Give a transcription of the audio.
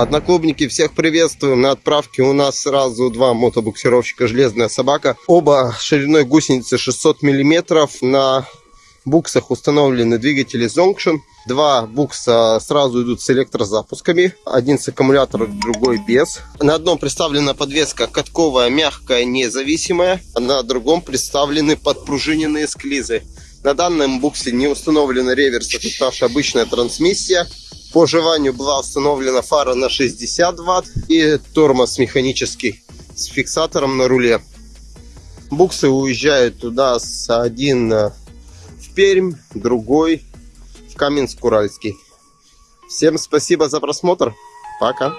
Одноклубники, всех приветствуем. На отправке у нас сразу два мотобуксировщика «Железная собака». Оба шириной гусеницы 600 миллиметров. На буксах установлены двигатели Zonction. Два букса сразу идут с электрозапусками. Один с аккумулятором, другой без. На одном представлена подвеска катковая, мягкая, независимая. На другом представлены подпружиненные склизы. На данном буксе не установлена реверс, это наша обычная трансмиссия. По желанию была установлена фара на 60 ватт и тормоз механический с фиксатором на руле. Буксы уезжают туда с один в Пермь, другой в Каменск-Уральский. Всем спасибо за просмотр. Пока.